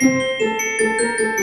Música